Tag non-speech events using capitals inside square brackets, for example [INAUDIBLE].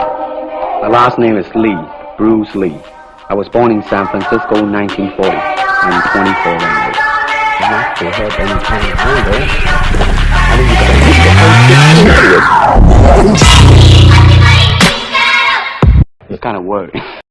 My last name is Lee, Bruce Lee. I was born in San Francisco in 1940. I'm 24 right now. Not to help any kind of anger. I mean, you gotta get the whole shit serious. It's kind of work. [LAUGHS]